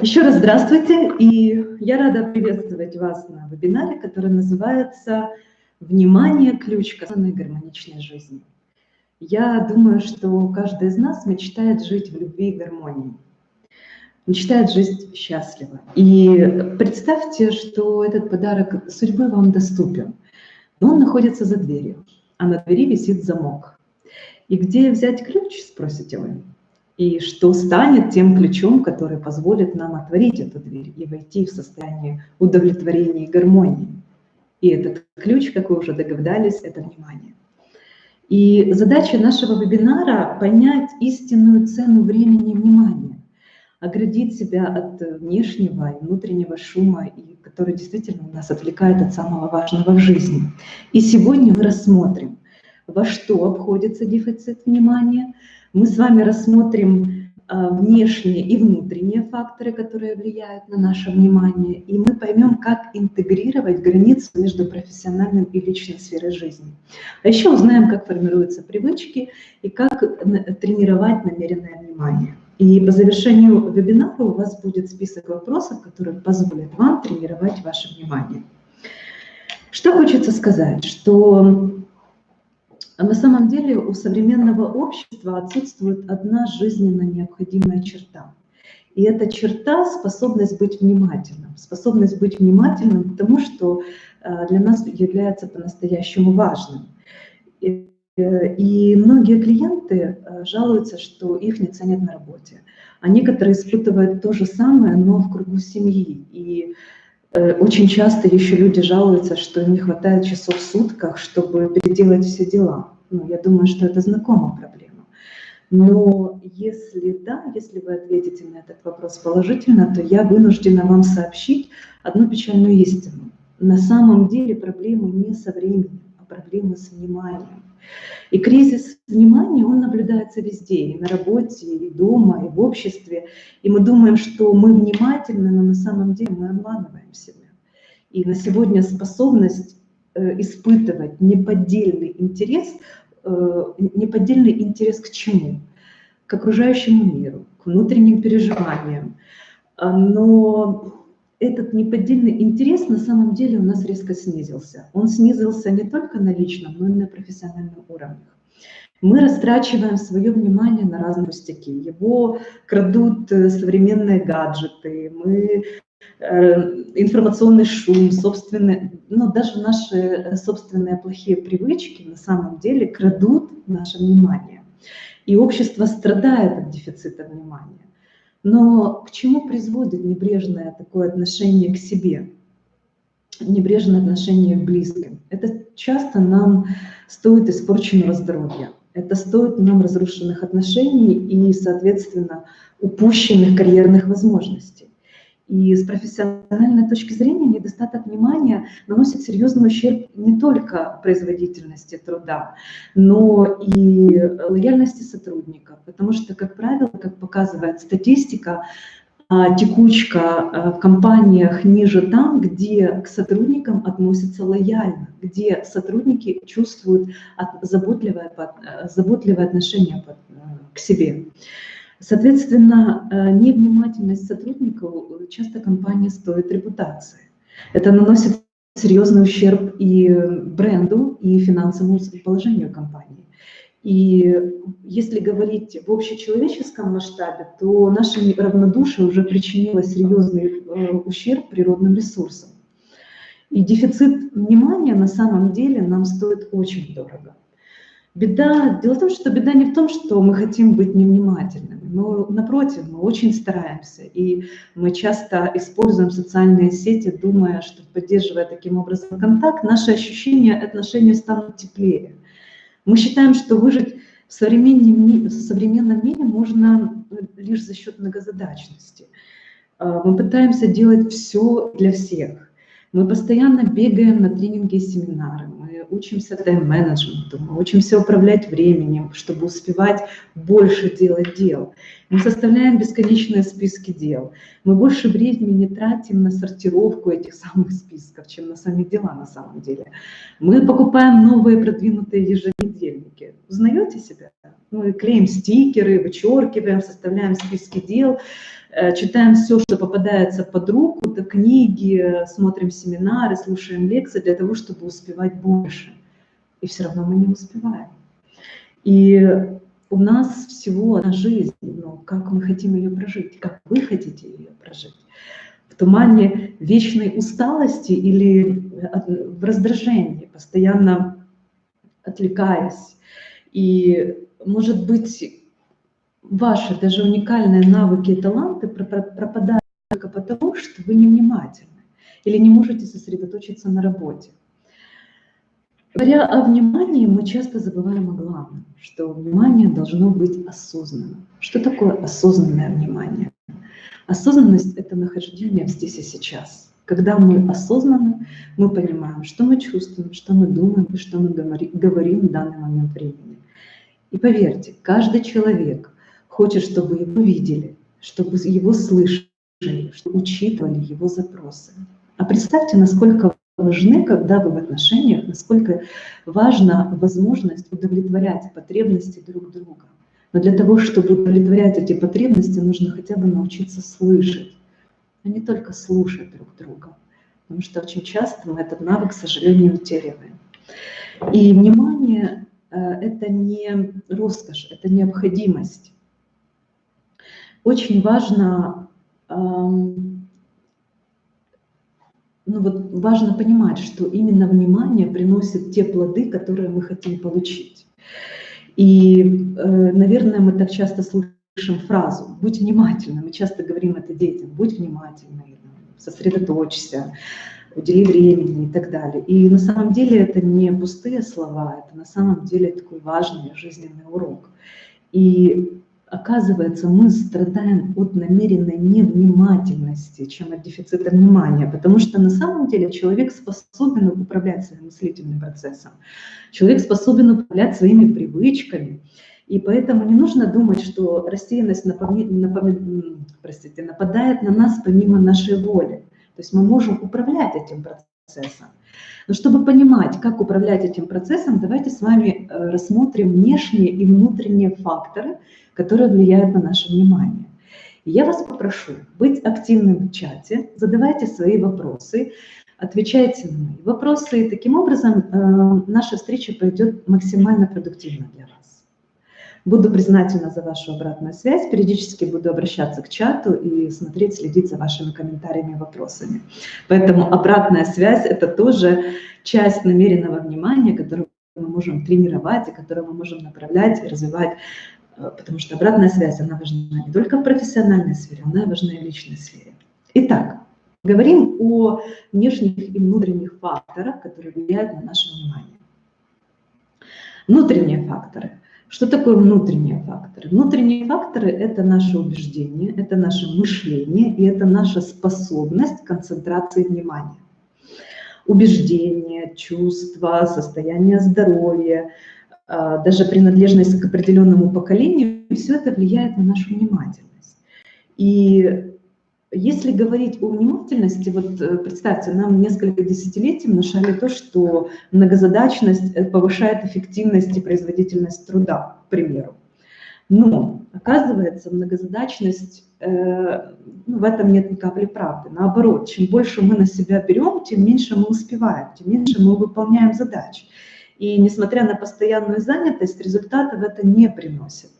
Еще раз здравствуйте, и я рада приветствовать вас на вебинаре, который называется «Внимание – ключ к осознанной гармоничной жизни». Я думаю, что каждый из нас мечтает жить в любви и гармонии, мечтает жить счастливо. И представьте, что этот подарок судьбы вам доступен, но он находится за дверью, а на двери висит замок. И где взять ключ, спросите вы? И что станет тем ключом, который позволит нам отворить эту дверь и войти в состояние удовлетворения и гармонии. И этот ключ, как вы уже догадались, это внимание. И задача нашего вебинара – понять истинную цену времени и внимания, оградить себя от внешнего и внутреннего шума, который действительно нас отвлекает от самого важного в жизни. И сегодня мы рассмотрим, во что обходится дефицит внимания – мы с вами рассмотрим а, внешние и внутренние факторы, которые влияют на наше внимание, и мы поймем, как интегрировать границу между профессиональным и личной сферой жизни. А еще узнаем, как формируются привычки и как тренировать намеренное внимание. И по завершению вебинара у вас будет список вопросов, которые позволят вам тренировать ваше внимание. Что хочется сказать, что а на самом деле у современного общества отсутствует одна жизненно необходимая черта. И эта черта – способность быть внимательным. Способность быть внимательным к тому, что э, для нас является по-настоящему важным. И, э, и многие клиенты э, жалуются, что их не ценят на работе. А некоторые испытывают то же самое, но в кругу семьи. И очень часто еще люди жалуются, что не хватает часов в сутках, чтобы переделать все дела. Ну, я думаю, что это знакомая проблема. Но если да, если вы ответите на этот вопрос положительно, то я вынуждена вам сообщить одну печальную истину. На самом деле проблема не со временем, а проблема с вниманием. И кризис внимания, он наблюдается везде, и на работе, и дома, и в обществе. И мы думаем, что мы внимательны, но на самом деле мы обманываем себя. И на сегодня способность Э, испытывать неподдельный интерес, э, неподдельный интерес к чему? К окружающему миру, к внутренним переживаниям. А, но этот неподдельный интерес на самом деле у нас резко снизился. Он снизился не только на личном, но и на профессиональном уровне. Мы растрачиваем свое внимание на разные пустяки. Его крадут э, современные гаджеты, мы Э, информационный шум, собственные, ну, даже наши э, собственные плохие привычки на самом деле крадут наше внимание. И общество страдает от дефицита внимания. Но к чему приводит небрежное такое отношение к себе? Небрежное отношение к близким. Это часто нам стоит испорченного здоровья. Это стоит нам разрушенных отношений и, соответственно, упущенных карьерных возможностей. И с профессиональной точки зрения недостаток внимания наносит серьезный ущерб не только производительности труда, но и лояльности сотрудников. Потому что, как правило, как показывает статистика, а, текучка а, в компаниях ниже там, где к сотрудникам относятся лояльно, где сотрудники чувствуют заботливое, заботливое отношение к себе. Соответственно, э, невнимательность сотрудников э, часто компания стоит репутации. Это наносит серьезный ущерб и бренду, и финансовому положению компании. И если говорить в общечеловеческом масштабе, то наше равнодушие уже причинило серьезный э, ущерб природным ресурсам. И дефицит внимания на самом деле нам стоит очень дорого. Беда, дело в том, что беда не в том, что мы хотим быть невнимательными, но напротив, мы очень стараемся, и мы часто используем социальные сети, думая, что поддерживая таким образом контакт, наши ощущения, отношения станут теплее. Мы считаем, что выжить в современном, в современном мире можно лишь за счет многозадачности. А, мы пытаемся делать все для всех. Мы постоянно бегаем на тренинги и семинары, учимся тайм-менеджменту, мы учимся управлять временем, чтобы успевать больше делать дел. Мы составляем бесконечные списки дел. Мы больше времени тратим на сортировку этих самых списков, чем на сами дела на самом деле. Мы покупаем новые продвинутые еженедельники. Узнаете себя? Мы клеим стикеры, вычеркиваем, составляем списки дел. Э, читаем все, что попадается под руку, до книги, смотрим семинары, слушаем лекции для того, чтобы успевать больше. И все равно мы не успеваем. И у нас всего одна жизнь, но как мы хотим ее прожить, как вы хотите ее прожить в тумане вечной усталости или э, в раздражении, постоянно отвлекаясь. И, может быть, ваши даже уникальные навыки и таланты пропадают только потому, что вы невнимательны или не можете сосредоточиться на работе. Говоря о внимании, мы часто забываем о главном, что внимание должно быть осознанным. Что такое осознанное внимание? Осознанность – это нахождение здесь и сейчас. Когда мы осознаны, мы понимаем, что мы чувствуем, что мы думаем и что мы говорим в данный момент времени. И поверьте, каждый человек хочет, чтобы его видели, чтобы его слышали, чтобы учитывали его запросы. А представьте, насколько важны, когда вы в отношениях, насколько важна возможность удовлетворять потребности друг друга. Но для того, чтобы удовлетворять эти потребности, нужно хотя бы научиться слышать, а не только слушать друг друга. Потому что очень часто мы этот навык, к сожалению, утеряем. И внимание э, – это не роскошь, это необходимость. Очень важно, эм, ну вот важно понимать, что именно внимание приносит те плоды, которые мы хотим получить. И, э, наверное, мы так часто слышим фразу «будь внимательным». Мы часто говорим это детям «будь внимательным», «сосредоточься», удели времени и так далее. И на самом деле это не пустые слова, это на самом деле такой важный жизненный урок. И оказывается, мы страдаем от намеренной невнимательности, чем от дефицита внимания, потому что на самом деле человек способен управлять своим мыслительным процессом, человек способен управлять своими привычками, и поэтому не нужно думать, что рассеянность напоми... Напоми... Простите, нападает на нас помимо нашей воли. То есть мы можем управлять этим процессом. Но чтобы понимать, как управлять этим процессом, давайте с вами э, рассмотрим внешние и внутренние факторы, которые влияют на наше внимание. Я вас попрошу быть активным в чате, задавайте свои вопросы, отвечайте на мои вопросы, и таким образом э, наша встреча пойдет максимально продуктивно для вас. Буду признательна за вашу обратную связь, периодически буду обращаться к чату и смотреть, следить за вашими комментариями и вопросами. Поэтому обратная связь – это тоже часть намеренного внимания, которую мы можем тренировать и которую мы можем направлять и развивать Э, потому что обратная связь, она важна не только в профессиональной сфере, она важна и в личной сфере. Итак, говорим о внешних и внутренних факторах, которые влияют на наше внимание. Внутренние факторы. Что такое внутренние факторы? Внутренние факторы – это наше убеждение, это наше мышление и это наша способность концентрации внимания. Убеждение, чувства, состояние здоровья – а, даже принадлежность к определенному поколению, все это влияет на нашу внимательность. И если говорить о внимательности, вот э, представьте, нам несколько десятилетий внушали то, что многозадачность э, повышает эффективность и производительность труда, к примеру. Но, оказывается, многозадачность, э, ну, в этом нет ни капли правды. Наоборот, чем больше мы на себя берем, тем меньше мы успеваем, тем меньше мы выполняем задачи. И несмотря на постоянную занятость, результатов это не приносит.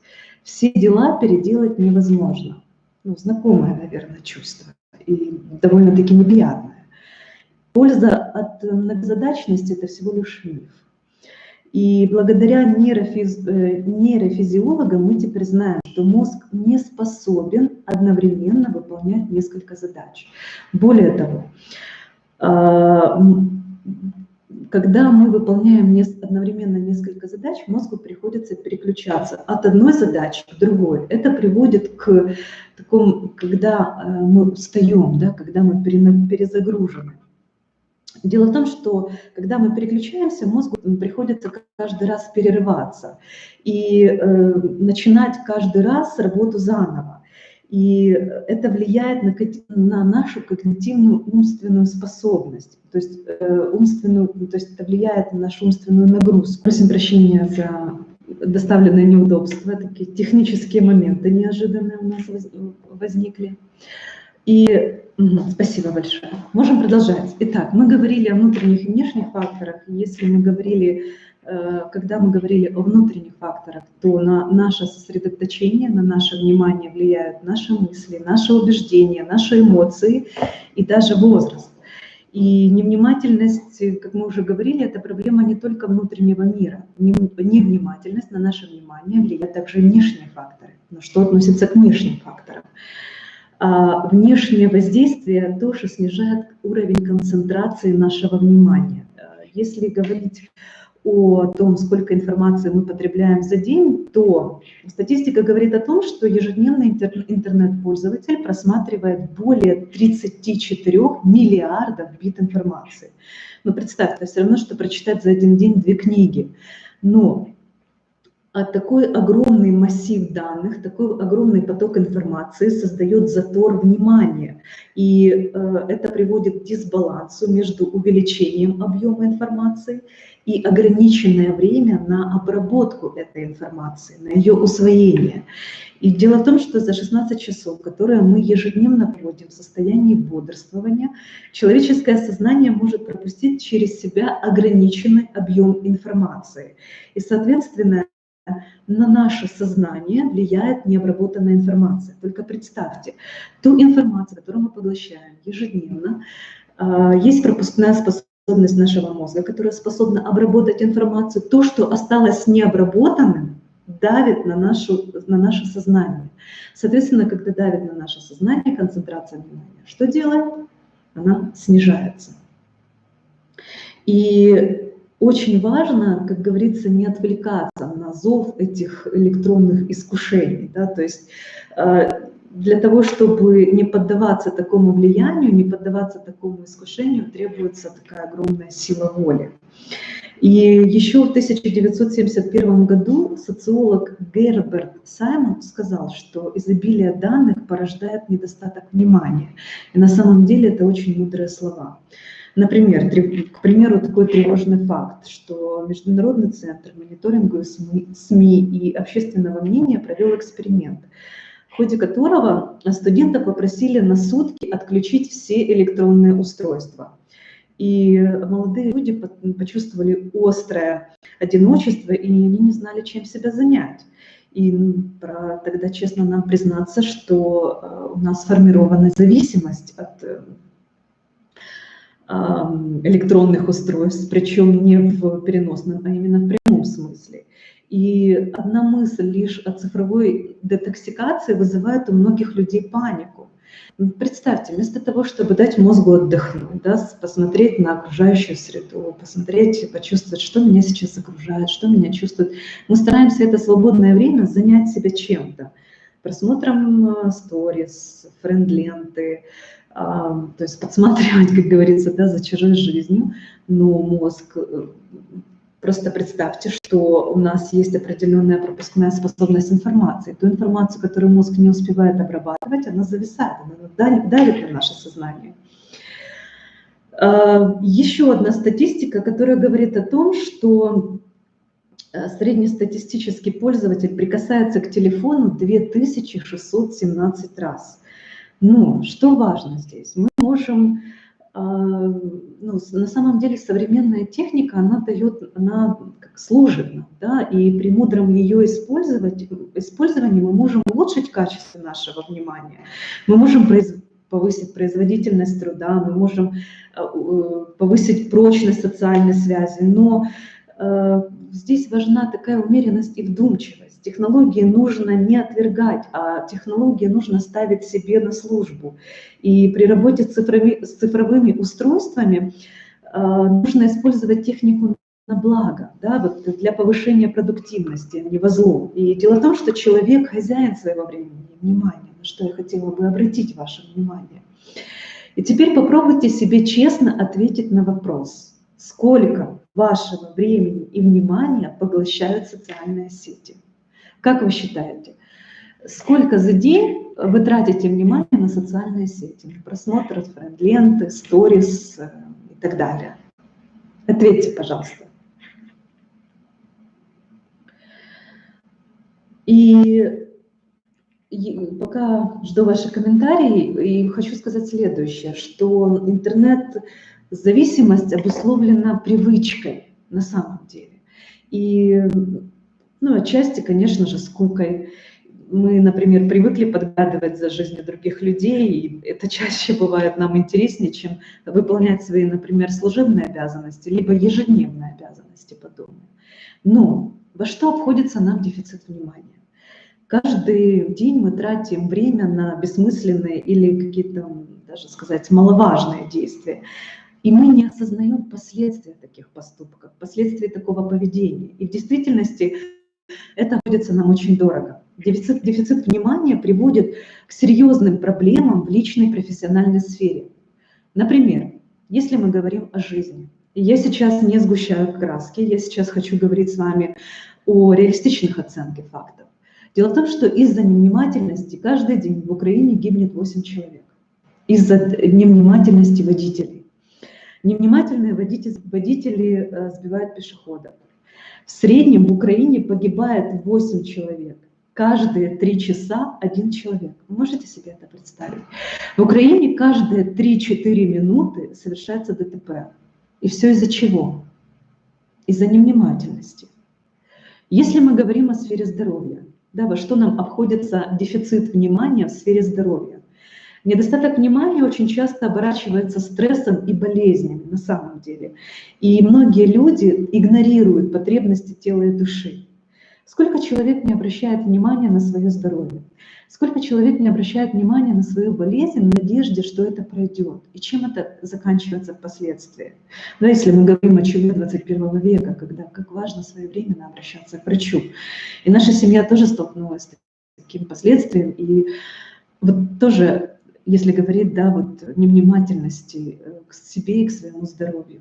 Все дела переделать невозможно. Ну, знакомое, наверное, чувство и довольно-таки неприятное. Польза от многозадачности – это всего лишь миф. И благодаря нейрофиз... Э, нейрофизиологам мы теперь знаем, что мозг не способен одновременно выполнять несколько задач. Более того, а, когда мы выполняем одновременно несколько задач, мозгу приходится переключаться от одной задачи к другой. Это приводит к такому, когда э, мы устаем, да, когда мы перезагружены. Дело в том, что когда мы переключаемся, мозгу приходится каждый раз перерываться и э, начинать каждый раз работу заново. И это влияет на, на нашу когнитивную умственную способность, то есть, э, умственную, то есть это влияет на нашу умственную нагрузку. Просим прощения за доставлены неудобства, такие технические моменты неожиданные у нас возникли. И спасибо большое. Можем продолжать. Итак, мы говорили о внутренних и внешних факторах. Если мы говорили, когда мы говорили о внутренних факторах, то на наше сосредоточение, на наше внимание влияют наши мысли, наши убеждения, наши эмоции и даже возраст. И невнимательность, как мы уже говорили, это проблема не только внутреннего мира. Невнимательность на наше внимание влияет также внешние факторы. Но что относится к внешним факторам? А внешнее воздействие тоже снижает уровень концентрации нашего внимания. Если говорить о том, сколько информации мы потребляем за день, то статистика говорит о том, что ежедневно интернет-пользователь просматривает более 34 миллиардов бит информации. Но представьте, это все равно, что прочитать за один день две книги. Но а такой огромный массив данных, такой огромный поток информации создает затор внимания. И э, это приводит к дисбалансу между увеличением объема информации ограниченное время на обработку этой информации, на ее усвоение. И дело в том, что за 16 часов, которые мы ежедневно проводим в состоянии бодрствования, человеческое сознание может пропустить через себя ограниченный объем информации. И, соответственно, на наше сознание влияет необработанная информация. Только представьте, ту информацию, которую мы поглощаем ежедневно, а, есть пропускная способность способность нашего мозга, которая способна обработать информацию, то, что осталось необработанным, давит на, нашу, на наше сознание. Соответственно, когда давит на наше сознание, концентрация внимания, что делает? Она снижается. И очень важно, как говорится, не отвлекаться на зов этих электронных искушений. Да? То есть э, для того, чтобы не поддаваться такому влиянию, не поддаваться такому искушению, требуется такая огромная сила воли. И еще в 1971 году социолог Герберт Саймон сказал, что изобилие данных порождает недостаток внимания. И на самом деле это очень мудрые слова. Например, к примеру, такой тревожный факт, что Международный центр мониторинга СМИ и общественного мнения провел эксперимент – в ходе которого студента попросили на сутки отключить все электронные устройства. И молодые люди почувствовали острое одиночество, и они не знали, чем себя занять. И про, тогда честно нам признаться, что э, у нас сформирована зависимость от э, электронных устройств, причем не в переносном, а именно в прямом смысле. И одна мысль лишь о цифровой детоксикации вызывает у многих людей панику. Представьте, вместо того, чтобы дать мозгу отдохнуть, да, посмотреть на окружающую среду, посмотреть, почувствовать, что меня сейчас окружает, что меня чувствует, мы стараемся это свободное время занять себя чем-то. Просмотром э, сторис, френд-ленты, то есть подсматривать, как говорится, да, за чужой жизнью, но мозг э, Просто представьте, что у нас есть определенная пропускная способность информации. Ту информацию, которую мозг не успевает обрабатывать, она зависает, она давит на наше сознание. А, еще одна статистика, которая говорит о том, что э, среднестатистический пользователь прикасается к телефону 2617 раз. Но что важно здесь? Мы можем ну, на самом деле современная техника, она дает, она как служит нам, да, и при мудром ее использовать, использовании мы можем улучшить качество нашего внимания, мы можем произ, повысить производительность труда, мы можем а, повысить прочность социальной связи, но э, здесь важна такая умеренность и вдумчивость. Технологии нужно не отвергать, а технологии нужно ставить себе на службу. И при работе с цифровыми, с цифровыми устройствами э, нужно использовать технику на благо, да, вот для повышения продуктивности, а не во зло. И дело в том, что человек хозяин своего времени и внимания, на что я хотела бы обратить ваше внимание. И теперь попробуйте себе честно ответить на вопрос, сколько вашего времени и внимания поглощают социальные сети. Как вы считаете, сколько за день вы тратите внимание на социальные сети, просмотр френд-ленты, сторис э, и так далее? Ответьте, пожалуйста. И пока жду ваши комментарии, и хочу сказать следующее, что интернет-зависимость обусловлена привычкой на самом деле. И, ну, отчасти, конечно же, скукой. Мы, например, привыкли подгадывать за жизнью других людей, и это чаще бывает нам интереснее, чем выполнять свои, например, служебные обязанности, либо ежедневные обязанности по дому. Но во что обходится нам дефицит внимания? Каждый день мы тратим время на бессмысленные или какие-то, даже сказать, маловажные действия. И мы не осознаем последствия таких поступков, последствия такого поведения. И в действительности это обходится нам очень дорого. Дефицит, дефицит внимания приводит к серьезным проблемам в личной профессиональной сфере. Например, если мы говорим о жизни. Я сейчас не сгущаю краски, я сейчас хочу говорить с вами о реалистичных оценках фактов. Дело в том, что из-за невнимательности каждый день в Украине гибнет 8 человек. Из-за невнимательности водителей. Невнимательные водители, водители э, сбивают пешеходов. В среднем в Украине погибает 8 человек. Каждые 3 часа один человек. Вы можете себе это представить? В Украине каждые 3-4 минуты совершается ДТП. И все из-за чего? Из-за невнимательности. Если мы говорим о сфере здоровья, да, во что нам обходится дефицит внимания в сфере здоровья. Недостаток внимания очень часто оборачивается стрессом и болезнями на самом деле. И многие люди игнорируют потребности тела и души. Сколько человек не обращает внимания на свое здоровье? Сколько человек не обращает внимания на свою болезнь в надежде, что это пройдет? И чем это заканчивается впоследствии? Но если мы говорим о чуме 21 века, когда как важно своевременно обращаться к врачу. И наша семья тоже столкнулась с таким последствием. И вот тоже, если говорить, да, вот невнимательности э, к себе и к своему здоровью.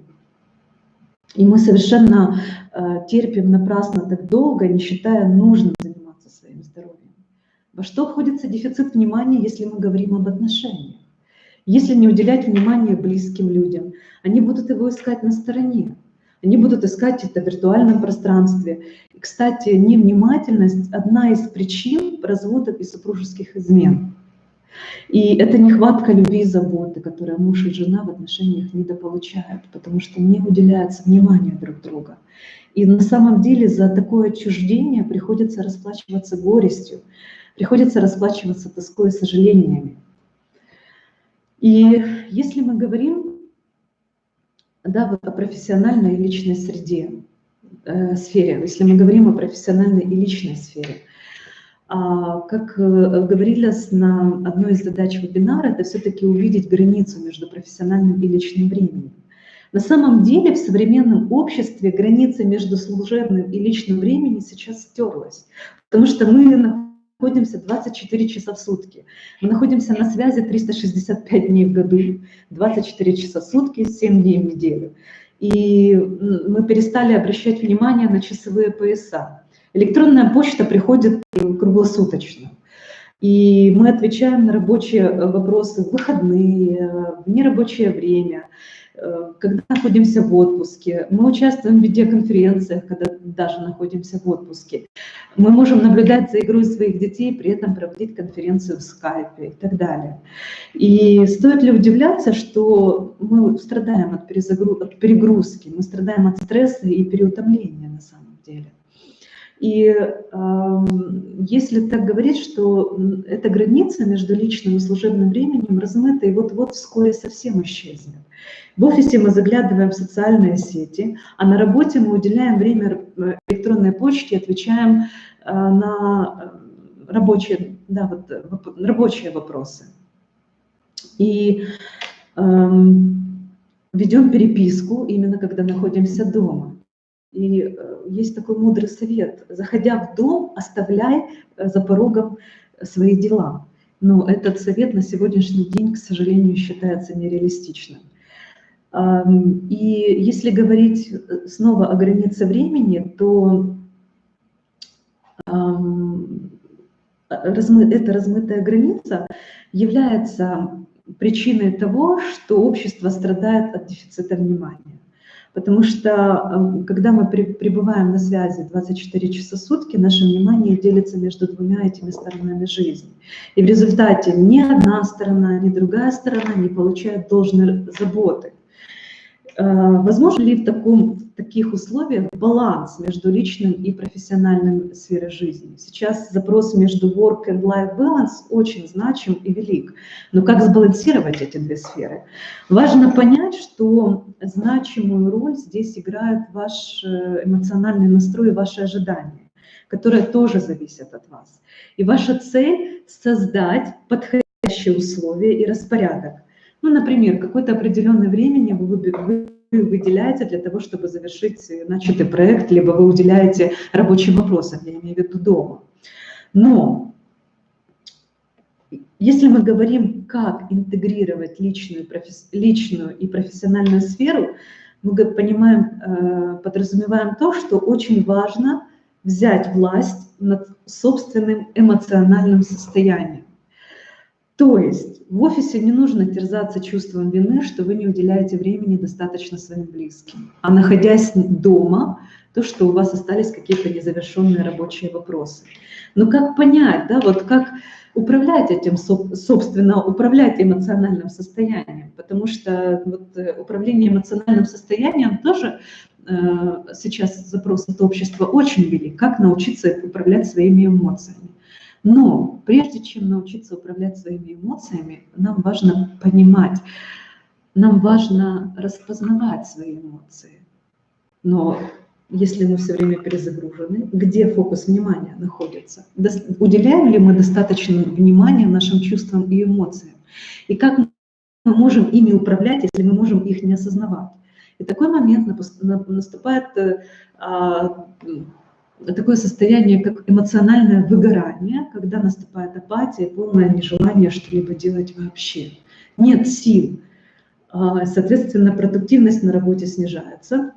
И мы совершенно э, терпим напрасно так долго, не считая нужным заниматься своим здоровьем. Во что входится дефицит внимания, если мы говорим об отношениях? Если не уделять внимания близким людям, они будут его искать на стороне. Они будут искать это в виртуальном пространстве. И, кстати, невнимательность – одна из причин разводов и супружеских измен. И это нехватка любви и заботы, которую муж и жена в отношениях недополучают, потому что не уделяется внимание друг друга. И на самом деле за такое отчуждение приходится расплачиваться горестью, приходится расплачиваться тоской и сожалениями. И если мы говорим да, вот о профессиональной и личной среде, э, сфере, если мы говорим о профессиональной и личной сфере, как э, говорилось на одной из задач вебинара, это все-таки увидеть границу между профессиональным и личным временем. На самом деле в современном обществе граница между служебным и личным временем сейчас стерлась, потому что мы находимся 24 часа в сутки. Мы находимся на связи 365 дней в году, 24 часа в сутки, 7 дней в неделю. И мы перестали обращать внимание на часовые пояса. Электронная почта приходит круглосуточно. И мы отвечаем на рабочие вопросы в выходные, в нерабочее время. Э, когда находимся в отпуске, мы участвуем в видеоконференциях, когда даже находимся в отпуске. Мы можем наблюдать за игрой своих детей, при этом проводить конференцию в скайпе и так далее. И стоит ли удивляться, что мы страдаем от, от перегрузки, мы страдаем от стресса и переутомления на самом деле. И э, если так говорить, что эта граница между личным и служебным временем размыта и вот-вот вскоре совсем исчезнет. В офисе мы заглядываем в социальные сети, а на работе мы уделяем время электронной почте, отвечаем э, на э, рабочие, да, вот, рабочие вопросы. И э, ведем переписку именно когда находимся дома. И э, есть такой мудрый совет. Заходя в дом, оставляй за порогом свои дела. Но этот совет на сегодняшний день, к сожалению, считается нереалистичным. И если говорить э, снова о границе времени, то эта размытая граница является причиной того, что общество страдает от дефицита внимания. Потому что э, когда мы пребываем на связи 24 часа в сутки, наше внимание делится между двумя этими сторонами жизни. И в результате ни одна сторона, ни другая сторона не получает должной заботы. Э, возможно ли в, таком, в таких условиях баланс между личным и профессиональным сферой жизни? Сейчас запрос между work and life balance очень значим и велик. Но как сбалансировать эти две сферы? Важно понять, что значимую роль здесь играет ваш э, эмоциональный настрой и ваши ожидания, которые тоже зависят от вас. И ваша цель – создать подходящие условия и распорядок, ну, например, какое-то определенное времени вы, вы выделяете для того, чтобы завершить начатый проект, либо вы уделяете рабочим вопросам, я имею в виду дома. Но если мы говорим, как интегрировать личную, личную и профессиональную сферу, мы понимаем, э, подразумеваем то, что очень важно взять власть над собственным эмоциональным состоянием. То есть в офисе не нужно терзаться чувством вины, что вы не уделяете времени достаточно своим близким. А находясь дома, то, что у вас остались какие-то незавершенные рабочие вопросы. Но как понять, да, вот как управлять этим, собственно, управлять эмоциональным состоянием, потому что вот э, управление эмоциональным состоянием тоже э, сейчас запрос от общества очень велик, как научиться управлять своими эмоциями. Но прежде чем научиться управлять своими эмоциями, нам важно понимать, нам важно распознавать свои эмоции. Но если мы все время перезагружены, где фокус внимания находится? Уделяем ли мы достаточно внимания нашим чувствам и эмоциям? И как мы можем ими управлять, если мы можем их не осознавать? И такой момент наступает э, а, такое состояние, как эмоциональное выгорание, когда наступает апатия, полное нежелание что-либо делать вообще. Нет сил. А, соответственно, продуктивность на работе снижается.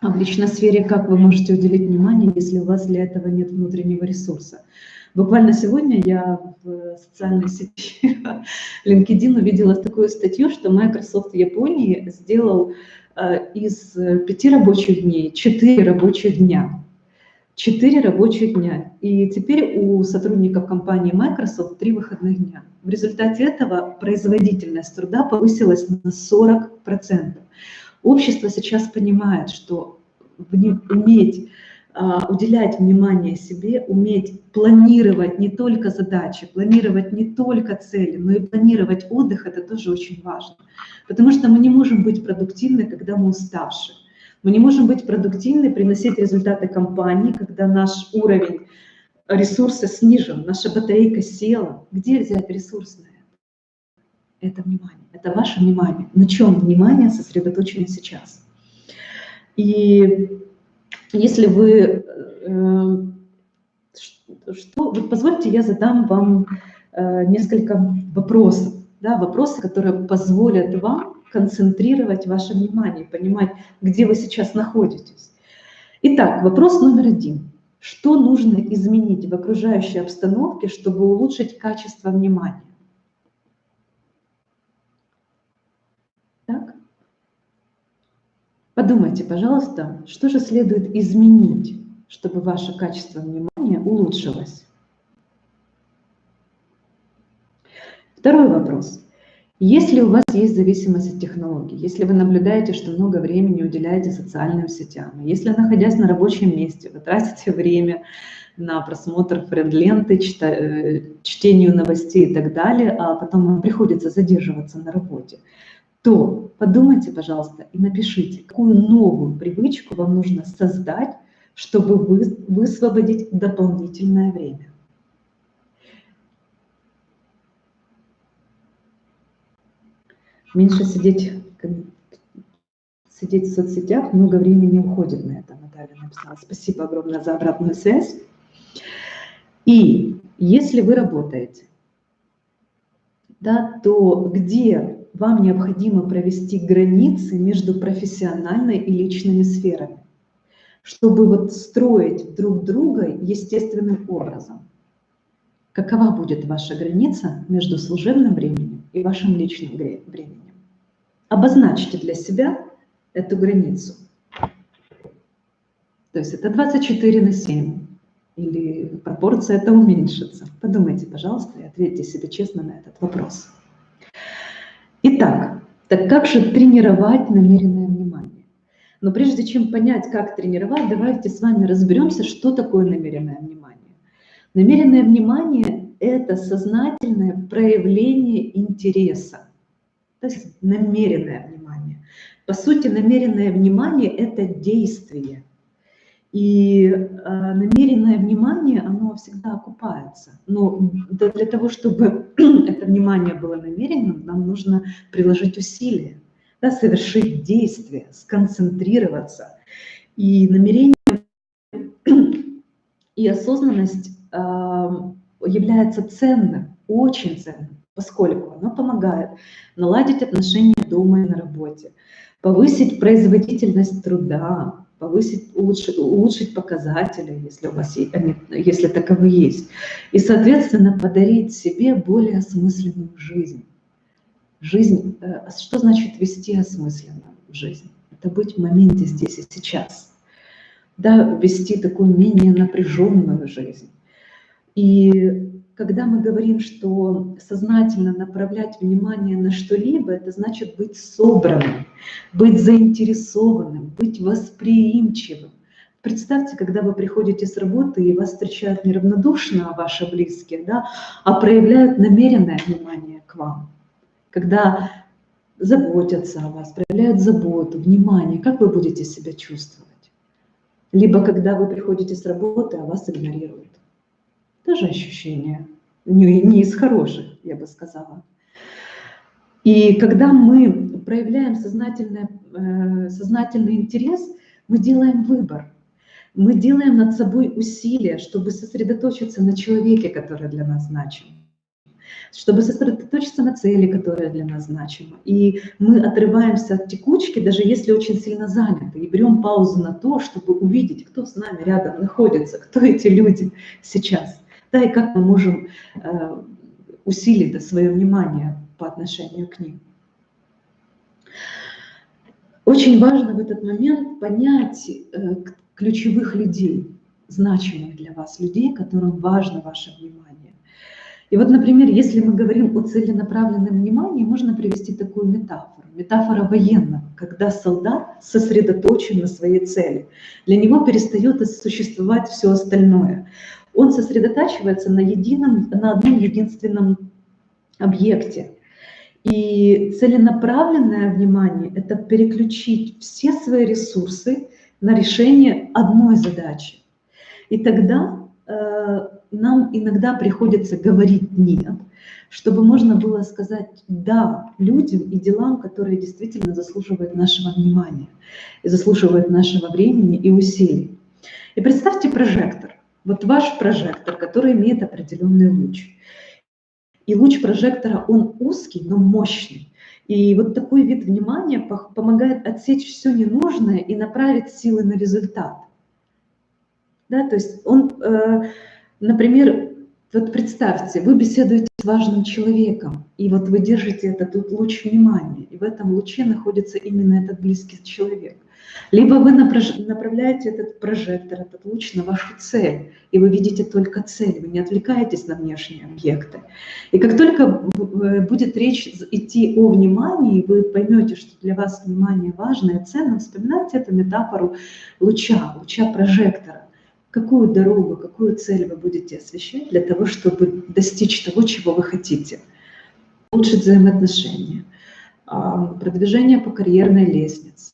А в личной сфере как вы можете уделить внимание, если у вас для этого нет внутреннего ресурса? Буквально сегодня я в социальной сети LinkedIn увидела такую статью, что Microsoft Японии сделал а, из пяти рабочих дней четыре рабочих дня. 4 рабочих дня. И теперь у сотрудников компании Microsoft 3 выходных дня. В результате этого производительность труда повысилась на 40%. Общество сейчас понимает, что уметь а, уделять внимание себе, уметь планировать не только задачи, планировать не только цели, но и планировать отдых, это тоже очень важно. Потому что мы не можем быть продуктивны, когда мы уставшие. Мы не можем быть продуктивны, приносить результаты компании, когда наш уровень ресурса снижен, наша батарейка села. Где взять ресурсное? Это внимание, это ваше внимание. На чем внимание сосредоточено сейчас? И если вы... Э, что, вот позвольте, я задам вам э, несколько вопросов. Да, вопросы, которые позволят вам концентрировать ваше внимание, понимать, где вы сейчас находитесь. Итак, вопрос номер один. Что нужно изменить в окружающей обстановке, чтобы улучшить качество внимания? Так? Подумайте, пожалуйста, что же следует изменить, чтобы ваше качество внимания улучшилось? Второй вопрос. Если у вас есть зависимость от технологий, если вы наблюдаете, что много времени уделяете социальным сетям, если, находясь на рабочем месте, вы тратите время на просмотр френд-ленты, э, чтению новостей и так далее, а потом вам приходится задерживаться на работе, то подумайте, пожалуйста, и напишите, какую новую привычку вам нужно создать, чтобы вы, высвободить дополнительное время. Меньше сидеть, сидеть в соцсетях, много времени уходит на это, Наталья написала. Спасибо огромное за обратную связь. И если вы работаете, да, то где вам необходимо провести границы между профессиональной и личными сферами, чтобы вот строить друг друга естественным образом. Какова будет ваша граница между служебным временем и вашим личным временем? Обозначьте для себя эту границу. То есть это 24 на 7. Или пропорция это уменьшится. Подумайте, пожалуйста, и ответьте себе честно на этот вопрос. Итак, так как же тренировать намеренное внимание? Но прежде чем понять, как тренировать, давайте с вами разберемся, что такое намеренное внимание. Намеренное внимание – это сознательное проявление интереса, то есть намеренное внимание. По сути, намеренное внимание – это действие. И э, намеренное внимание, оно всегда окупается. Но для того, чтобы это внимание было намеренным, нам нужно приложить усилия, да, совершить действие, сконцентрироваться. И намерение и осознанность э, является ценным, очень ценным, поскольку оно помогает наладить отношения дома и на работе, повысить производительность труда, повысить, улучшить, улучшить показатели, если у вас есть, они, если таковы есть, и, соответственно, подарить себе более осмысленную жизнь. Жизнь, э, что значит вести осмысленно жизнь? Это быть в моменте здесь и сейчас. Да, вести такую менее напряженную жизнь. И когда мы говорим, что сознательно направлять внимание на что-либо, это значит быть собранным, быть заинтересованным, быть восприимчивым. Представьте, когда вы приходите с работы, и вас встречают неравнодушно ваши близкие, да, а проявляют намеренное внимание к вам. Когда заботятся о вас, проявляют заботу, внимание, как вы будете себя чувствовать? Либо когда вы приходите с работы, а вас игнорируют тоже ощущение не, не из хороших, я бы сказала. И когда мы проявляем сознательный, э, сознательный интерес, мы делаем выбор. Мы делаем над собой усилия, чтобы сосредоточиться на человеке, который для нас значим чтобы сосредоточиться на цели, которая для нас значима. И мы отрываемся от текучки, даже если очень сильно заняты, и берем паузу на то, чтобы увидеть, кто с нами рядом находится, кто эти люди сейчас да, и как мы можем э, усилить свое внимание по отношению к ним. Очень важно в этот момент понять э, ключевых людей, значимых для вас людей, которым важно ваше внимание. И вот, например, если мы говорим о целенаправленном внимании, можно привести такую метафору. Метафора военного, когда солдат сосредоточен на своей цели. Для него перестает существовать все остальное он сосредотачивается на, едином, на одном единственном объекте. И целенаправленное внимание – это переключить все свои ресурсы на решение одной задачи. И тогда э, нам иногда приходится говорить «нет», чтобы можно было сказать «да» людям и делам, которые действительно заслуживают нашего внимания, и заслуживают нашего времени и усилий. И представьте прожектор. Вот ваш прожектор, который имеет определенный луч. И луч прожектора, он узкий, но мощный. И вот такой вид внимания помогает отсечь все ненужное и направить силы на результат. Да, то есть он, э, например, вот представьте, вы беседуете с важным человеком, и вот вы держите этот луч внимания, и в этом луче находится именно этот близкий человек. Либо вы направляете этот прожектор, этот луч на вашу цель, и вы видите только цель, вы не отвлекаетесь на внешние объекты. И как только будет речь идти о внимании, вы поймете, что для вас внимание важно и ценно, вспоминайте эту метафору луча, луча прожектора. Какую дорогу, какую цель вы будете освещать для того, чтобы достичь того, чего вы хотите. Улучшить взаимоотношения, продвижение по карьерной лестнице,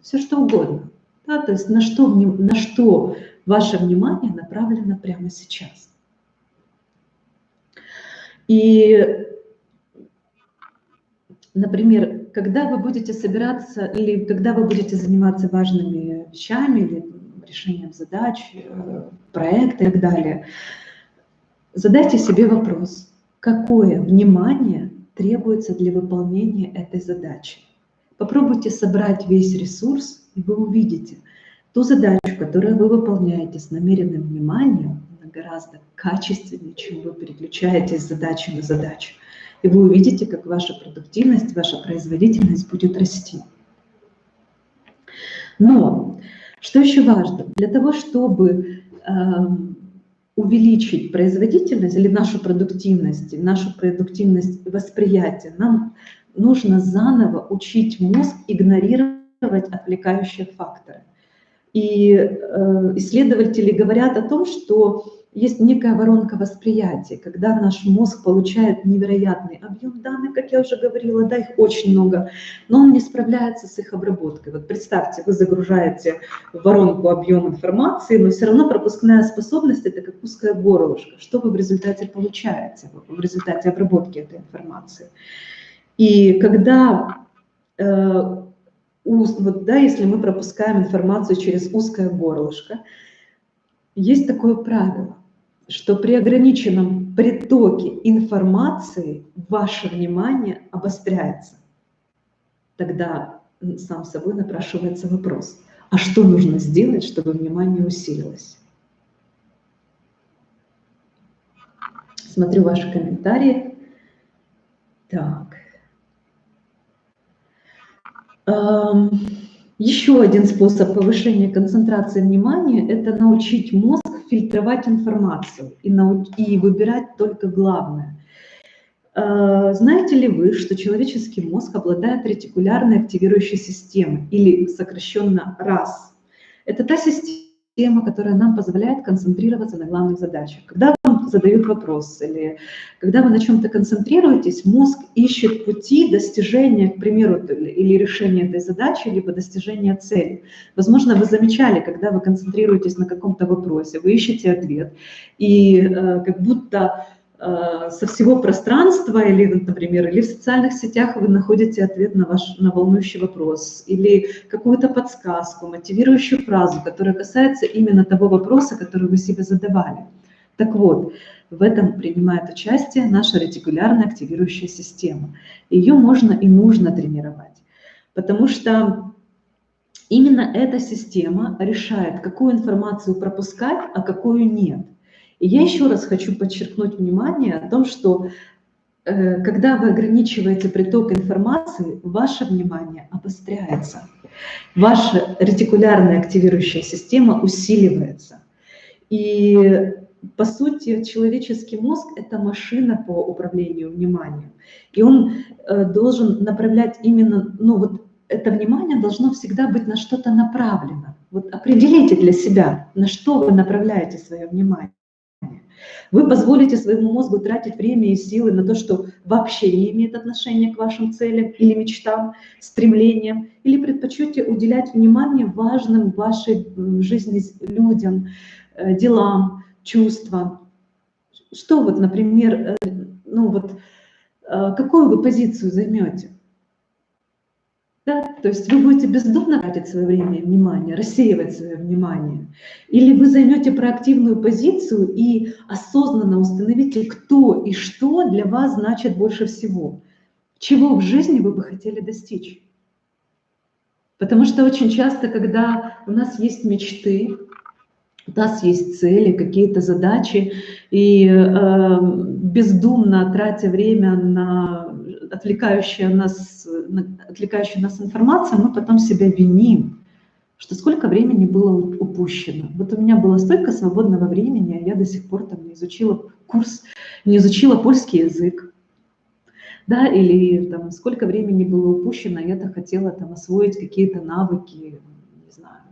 все что угодно. Да, то есть на что, на что ваше внимание направлено прямо сейчас. И, например, когда вы будете собираться или когда вы будете заниматься важными вещами или решением задач, э, проекта и так далее, задайте себе вопрос, какое внимание требуется для выполнения этой задачи. Попробуйте собрать весь ресурс, и вы увидите ту задачу, которую вы выполняете с намеренным вниманием, она гораздо качественнее, чем вы переключаетесь с задачи на задачу. И вы увидите, как ваша продуктивность, ваша производительность будет расти. Но, что еще важно, для того, чтобы э, увеличить производительность или нашу продуктивность, нашу продуктивность восприятия, нам нужно заново учить мозг игнорировать отвлекающие факторы. И э, исследователи говорят о том, что есть некая воронка восприятия, когда наш мозг получает невероятный объем данных, как я уже говорила, да, их очень много, но он не справляется с их обработкой. Вот представьте, вы загружаете в воронку объем информации, но все равно пропускная способность – это как узкое горлышко. Что вы в результате получаете, в результате обработки этой информации? И когда э, вот, да, если мы пропускаем информацию через узкое горлышко, есть такое правило, что при ограниченном притоке информации ваше внимание обостряется. Тогда сам собой напрашивается вопрос, а что нужно сделать, чтобы внимание усилилось? Смотрю ваши комментарии. Так. Еще один способ повышения концентрации внимания – это научить мозг фильтровать информацию и, нау и выбирать только главное. А, знаете ли вы, что человеческий мозг обладает ретикулярной активирующей системой, или сокращенно РАС? Это та система, которая нам позволяет концентрироваться на главных задачах. Когда задают вопрос, или когда вы на чем-то концентрируетесь, мозг ищет пути достижения, к примеру, или решения этой задачи, либо достижения цели. Возможно, вы замечали, когда вы концентрируетесь на каком-то вопросе, вы ищете ответ, и э, как будто э, со всего пространства, или, например, или в социальных сетях вы находите ответ на ваш на волнующий вопрос, или какую-то подсказку, мотивирующую фразу, которая касается именно того вопроса, который вы себе задавали. Так вот, в этом принимает участие наша ретикулярная активирующая система. Ее можно и нужно тренировать, потому что именно эта система решает, какую информацию пропускать, а какую нет. И я еще раз хочу подчеркнуть внимание о том, что э, когда вы ограничиваете приток информации, ваше внимание обостряется, ваша ретикулярная активирующая система усиливается. И по сути, человеческий мозг – это машина по управлению вниманием. И он э, должен направлять именно, ну вот это внимание должно всегда быть на что-то направлено. Вот определите для себя, на что вы направляете свое внимание. Вы позволите своему мозгу тратить время и силы на то, что вообще не имеет отношения к вашим целям или мечтам, стремлениям, или предпочтете уделять внимание важным в вашей жизни людям, э, делам, чувства. Что вот, например, э, ну вот, э, какую вы позицию займете? Да? То есть вы будете бездумно тратить свое время и внимание, рассеивать свое внимание. Или вы займете проактивную позицию и осознанно установите, кто и что для вас значит больше всего. Чего в жизни вы бы хотели достичь. Потому что очень часто, когда у нас есть мечты, у нас есть цели, какие-то задачи, и э, бездумно тратя время на отвлекающую нас, на отвлекающую нас информацию, мы потом себя виним, что сколько времени было упущено. Вот у меня было столько свободного времени, а я до сих пор там не изучила курс, не изучила польский язык. Да, или там сколько времени было упущено, я-то хотела там освоить какие-то навыки, не знаю,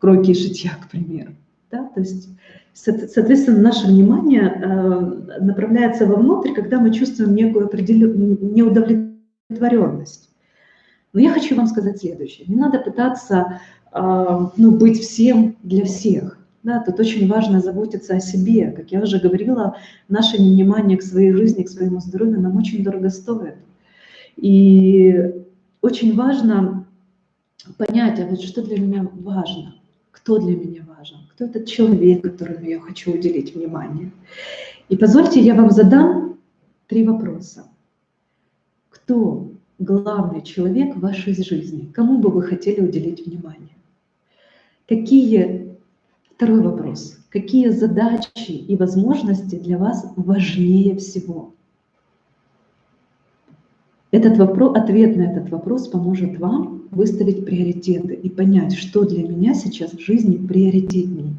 кройки и шитья, к примеру. Да? То есть, соответственно, наше внимание э, направляется вовнутрь, когда мы чувствуем некую определенную неудовлетворенность. Но я хочу вам сказать следующее. Не надо пытаться э, ну, быть всем для всех. Да, тут очень важно заботиться о себе. Как я уже говорила, наше внимание к своей жизни, к своему здоровью нам очень дорого стоит. И очень важно понять, а вот что для меня важно кто для меня важен, кто этот человек, которому я хочу уделить внимание. И позвольте, я вам задам три вопроса. Кто главный человек в вашей жизни? Кому бы вы хотели уделить внимание? Какие, второй вопрос, какие задачи и возможности для вас важнее всего? Этот вопрос, ответ на этот вопрос поможет вам выставить приоритеты и понять, что для меня сейчас в жизни приоритетнее,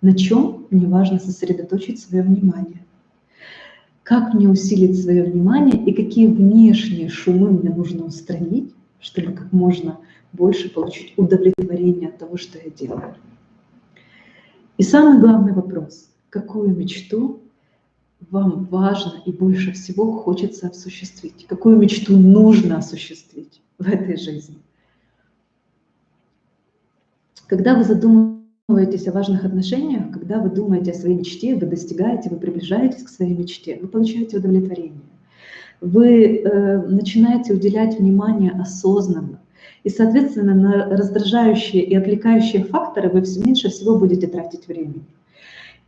на чем мне важно сосредоточить свое внимание, как мне усилить свое внимание и какие внешние шумы мне нужно устранить, чтобы как можно больше получить удовлетворение от того, что я делаю. И самый главный вопрос, какую мечту вам важно и больше всего хочется осуществить? Какую мечту нужно осуществить в этой жизни? Когда вы задумываетесь о важных отношениях, когда вы думаете о своей мечте, вы достигаете, вы приближаетесь к своей мечте, вы получаете удовлетворение. Вы э, начинаете уделять внимание осознанно. И, соответственно, на раздражающие и отвлекающие факторы вы меньше всего будете тратить времени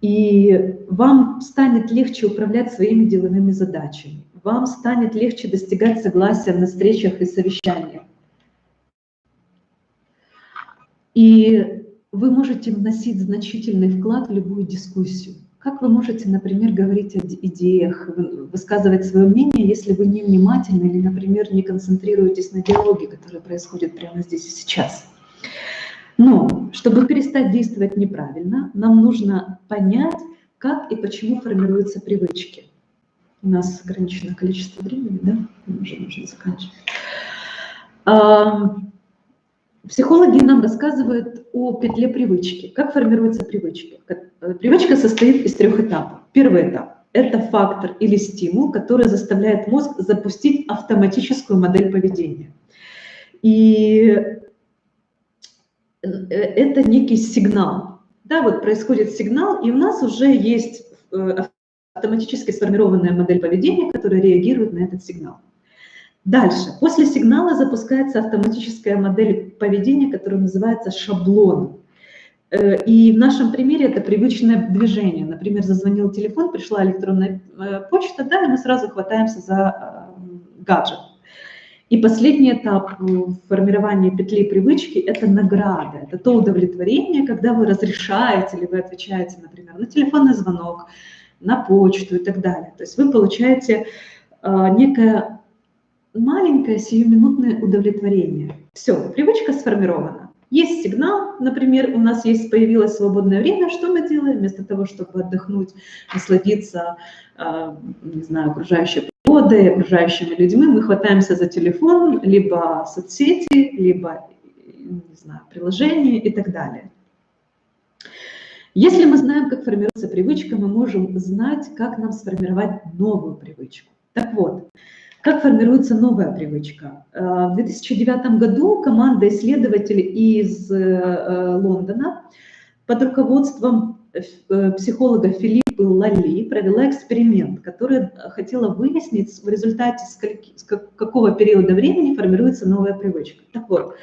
и вам станет легче управлять своими деловыми задачами, вам станет легче достигать согласия на встречах и совещаниях. И вы можете вносить значительный вклад в любую дискуссию. Как вы можете, например, говорить о идеях, высказывать свое мнение, если вы не внимательны или, например, не концентрируетесь на диалоге, который происходит прямо здесь и сейчас? Но чтобы перестать действовать неправильно, нам нужно понять, как и почему формируются привычки. У нас ограниченное количество времени, да? Мы уже нужно заканчивать. Психологи нам рассказывают о петле привычки. Как формируются привычки? Э, привычка состоит из трех этапов. Первый этап – это фактор или стимул, который заставляет мозг запустить автоматическую модель поведения. И это некий сигнал. Да, вот происходит сигнал, и у нас уже есть э, автоматически сформированная модель поведения, которая реагирует на этот сигнал. Дальше. После сигнала запускается автоматическая модель поведения, которая называется шаблон. Э, и в нашем примере это привычное движение. Например, зазвонил телефон, пришла электронная почта, да, и мы сразу хватаемся за гаджет. И последний этап формирования петли привычки – это награда, это то удовлетворение, когда вы разрешаете или вы отвечаете, например, на телефонный звонок, на почту и так далее. То есть вы получаете э, некое маленькое сиюминутное удовлетворение. Все, привычка сформирована. Есть сигнал, например, у нас есть появилось свободное время, что мы делаем? Вместо того, чтобы отдохнуть, насладиться, э, не знаю, окружающей природой, окружающими людьми, мы хватаемся за телефон, либо соцсети, либо не знаю, приложения и так далее. Если мы знаем, как формируется привычка, мы можем знать, как нам сформировать новую привычку. Так вот, как формируется новая привычка? Э, в 2009 году команда исследователей из э, Лондона под руководством э, психолога Филиппа Лали провела эксперимент, который хотела выяснить в результате с какого периода времени формируется новая привычка. Так вот,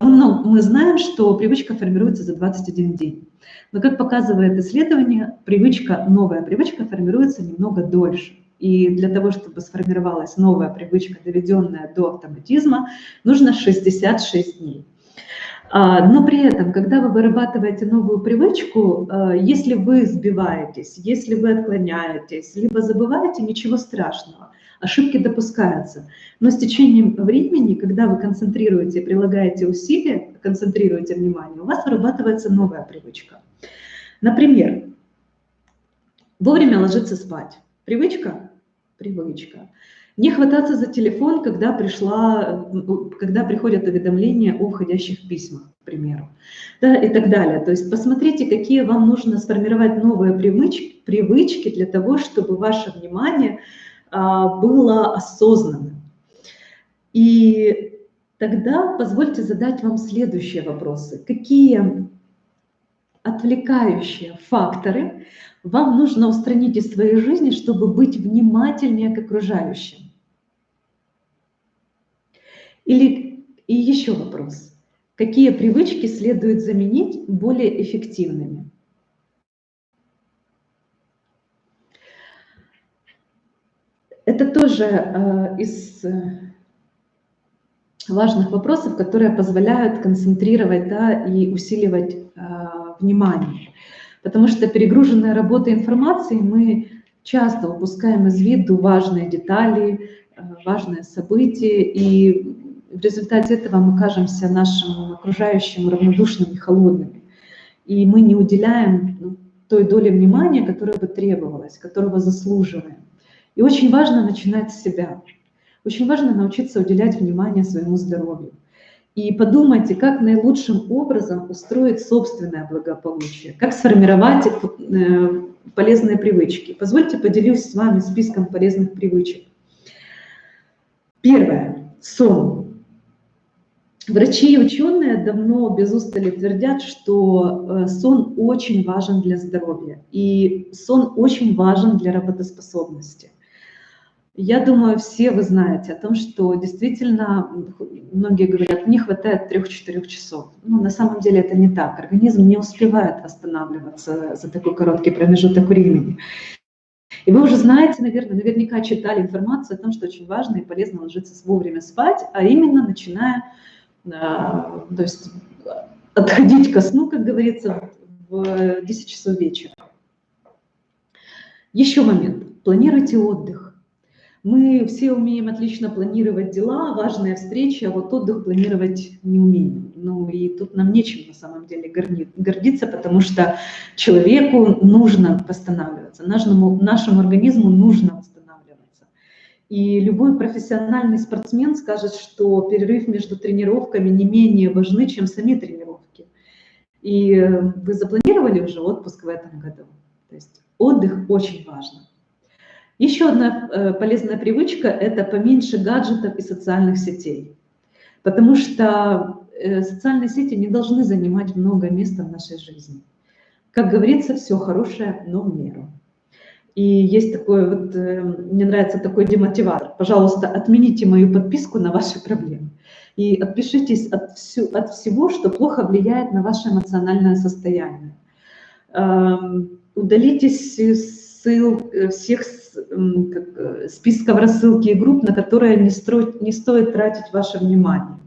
ну, мы знаем, что привычка формируется за 21 день. Но, как показывает исследование, привычка, новая привычка формируется немного дольше. И для того, чтобы сформировалась новая привычка, доведенная до автоматизма, нужно 66 дней. А, но при этом, когда вы вырабатываете новую привычку, а, если вы сбиваетесь, если вы отклоняетесь, либо забываете, ничего страшного. Ошибки допускаются. Но с течением времени, когда вы концентрируете, прилагаете усилия, концентрируете внимание, у вас вырабатывается новая привычка. Например, вовремя ложиться спать. Привычка? Привычка. Не хвататься за телефон, когда, пришла, когда приходят уведомления о входящих письмах, к примеру, да, и так далее. То есть посмотрите, какие вам нужно сформировать новые привычки, привычки для того, чтобы ваше внимание а, было осознанным. И тогда позвольте задать вам следующие вопросы. Какие отвлекающие факторы вам нужно устранить из своей жизни, чтобы быть внимательнее к окружающим? Или и еще вопрос. Какие привычки следует заменить более эффективными? Это тоже э, из э, важных вопросов, которые позволяют концентрировать да, и усиливать э, внимание. Потому что перегруженная работа информацией мы часто упускаем из виду важные детали, важное событие, и в результате этого мы кажемся нашим окружающим равнодушными, холодными. И мы не уделяем ну, той доли внимания, которая бы требовалась, которого заслуживаем. И очень важно начинать с себя. Очень важно научиться уделять внимание своему здоровью. И подумайте, как наилучшим образом устроить собственное благополучие, как сформировать э, полезные привычки. Позвольте поделюсь с вами списком полезных привычек. Первое. Сон. Врачи и ученые давно без устали твердят, что э, сон очень важен для здоровья, и сон очень важен для работоспособности. Я думаю, все вы знаете о том, что действительно, многие говорят, не хватает 3-4 часов. Но на самом деле это не так. Организм не успевает восстанавливаться за такой короткий промежуток времени. И вы уже знаете, наверное, наверняка читали информацию о том, что очень важно и полезно ложиться вовремя спать, а именно начиная, то есть отходить ко сну, как говорится, в 10 часов вечера. Еще момент. Планируйте отдых. Мы все умеем отлично планировать дела, важные встречи, а вот отдых планировать не умеем. Ну и тут нам нечем на самом деле гордиться, потому что человеку нужно восстанавливаться, нашему, нашему организму нужно восстанавливаться. И любой профессиональный спортсмен скажет, что перерыв между тренировками не менее важны, чем сами тренировки. И вы запланировали уже отпуск в этом году. То есть отдых очень важно. Еще одна э, полезная привычка – это поменьше гаджетов и социальных сетей. Потому что э, социальные сети не должны занимать много места в нашей жизни. Как говорится, все хорошее, но в меру. И есть такой вот, э, мне нравится такой демотиватор. Пожалуйста, отмените мою подписку на ваши проблемы. И отпишитесь от, всю, от всего, что плохо влияет на ваше эмоциональное состояние. Эм, удалитесь ссыл, всех Э, списков рассылки и групп, на которые не, строить, не стоит тратить ваше внимание.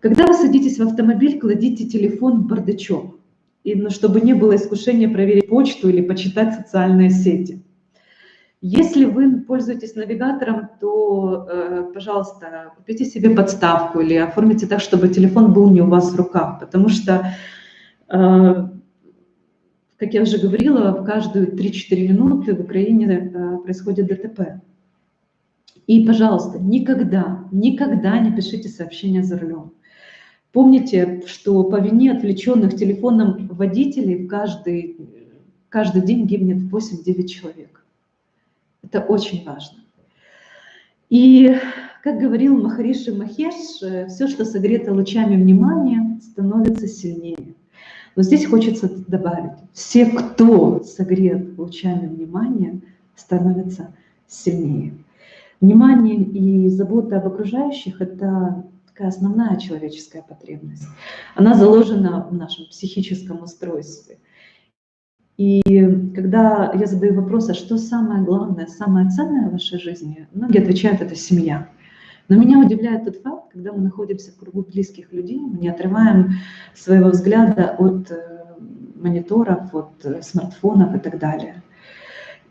Когда вы садитесь в автомобиль, кладите телефон в бардачок, и, ну, чтобы не было искушения проверить почту или почитать социальные сети. Если вы пользуетесь навигатором, то, э, пожалуйста, купите себе подставку или оформите так, чтобы телефон был не у вас в руках, потому что э, как я уже говорила, в каждую 3-4 минуты в Украине э, происходит ДТП. И, пожалуйста, никогда, никогда не пишите сообщения за рулем. Помните, что по вине отвлеченных телефоном водителей каждый, каждый день гибнет 8-9 человек. Это очень важно. И, как говорил Махариши Махеш, все, что согрето лучами внимания, становится сильнее. Но здесь хочется добавить, все, кто согрет лучами внимания, становятся сильнее. Внимание и забота об окружающих – это такая основная человеческая потребность. Она заложена в нашем психическом устройстве. И когда я задаю вопрос, а что самое главное, самое ценное в вашей жизни, многие отвечают, это семья. Но меня удивляет тот факт, когда мы находимся в кругу близких людей, мы не отрываем своего взгляда от э, мониторов, от э, смартфонов и так далее.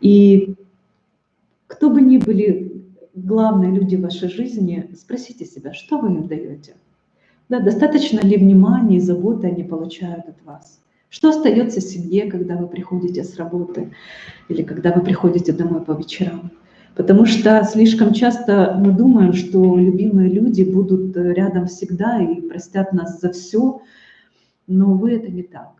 И кто бы ни были главные люди в вашей жизни, спросите себя, что вы им даете? Да, достаточно ли внимания и заботы они получают от вас? Что остается семье, когда вы приходите с работы или когда вы приходите домой по вечерам? Потому что слишком часто мы думаем, что любимые люди будут э, рядом всегда и простят нас за все, но, увы, это не так.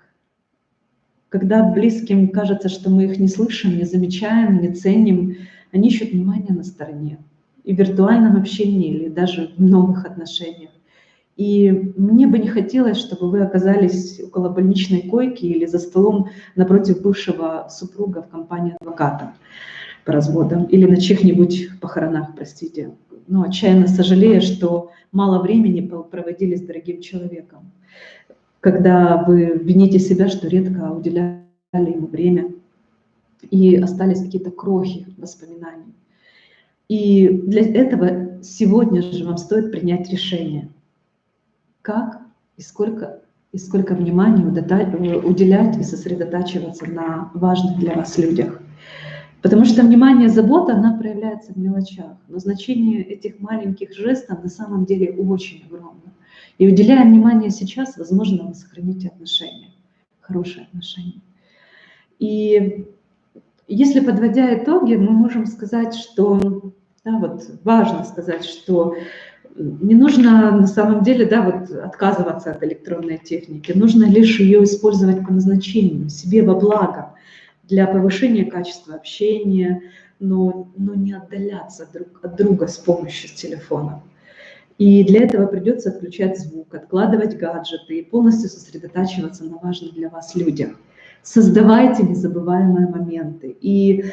Когда близким кажется, что мы их не слышим, не замечаем, не ценим, они ищут внимание на стороне. И в виртуальном общении, или даже в новых отношениях. И мне бы не хотелось, чтобы вы оказались около больничной койки или за столом напротив бывшего супруга в компании адвоката по разводам или на чьих-нибудь похоронах, простите. Но отчаянно сожалею, что мало времени проводили с дорогим человеком. Когда вы вините себя, что редко уделяли ему время, и остались какие-то крохи воспоминаний. И для этого сегодня же вам стоит принять решение, как и сколько, и сколько внимания уделять и сосредотачиваться на важных для вас людях. Потому что внимание, забота, она проявляется в мелочах. Но значение этих маленьких жестов на самом деле очень огромно. И уделяя внимание сейчас, возможно, вы сохраните отношения, хорошие отношения. И если подводя итоги, мы можем сказать, что, да, вот важно сказать, что не нужно на самом деле да, вот отказываться от электронной техники, нужно лишь ее использовать по назначению, себе во благо для повышения качества общения, но, но не отдаляться друг от друга с помощью телефона. И для этого придется отключать звук, откладывать гаджеты и полностью сосредотачиваться на важных для вас людях. Создавайте незабываемые моменты. И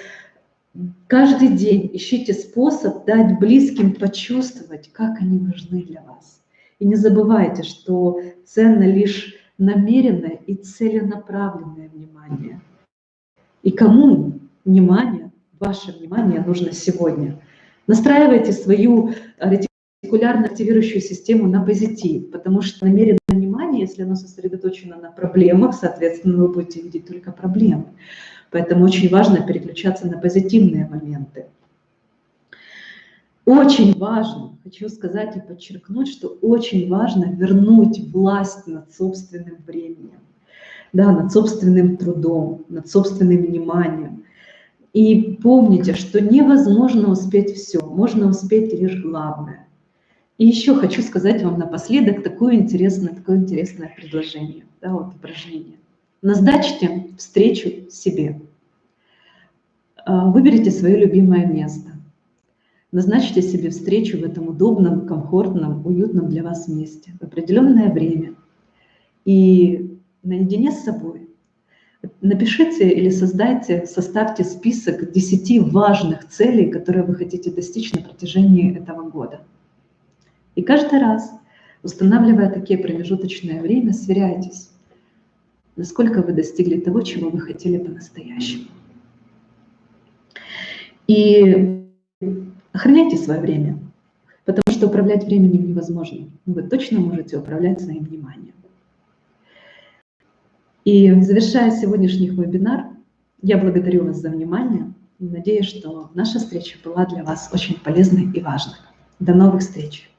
каждый день ищите способ дать близким почувствовать, как они важны для вас. И не забывайте, что ценно лишь намеренное и целенаправленное внимание. И кому внимание, ваше внимание нужно сегодня? Настраивайте свою ретикулярно активирующую систему на позитив, потому что намеренное внимание, если оно сосредоточено на проблемах, соответственно, вы будете видеть только проблемы. Поэтому очень важно переключаться на позитивные моменты. Очень важно, хочу сказать и подчеркнуть, что очень важно вернуть власть над собственным временем да, над собственным трудом, над собственным вниманием. И помните, что невозможно успеть все, можно успеть лишь главное. И еще хочу сказать вам напоследок такое интересное, такое интересное предложение, да, вот упражнение. Назначьте встречу себе. А, выберите свое любимое место. Назначьте себе встречу в этом удобном, комфортном, уютном для вас месте в определенное время. И наедине с собой. Напишите или создайте, составьте список 10 важных целей, которые вы хотите достичь на протяжении этого года. И каждый раз, устанавливая такие промежуточное время, сверяйтесь, насколько вы достигли того, чего вы хотели по-настоящему. И охраняйте свое время, потому что управлять временем невозможно. вы точно можете управлять своим вниманием. И завершая сегодняшний вебинар, я благодарю вас за внимание надеюсь, что наша встреча была для вас очень полезной и важной. До новых встреч!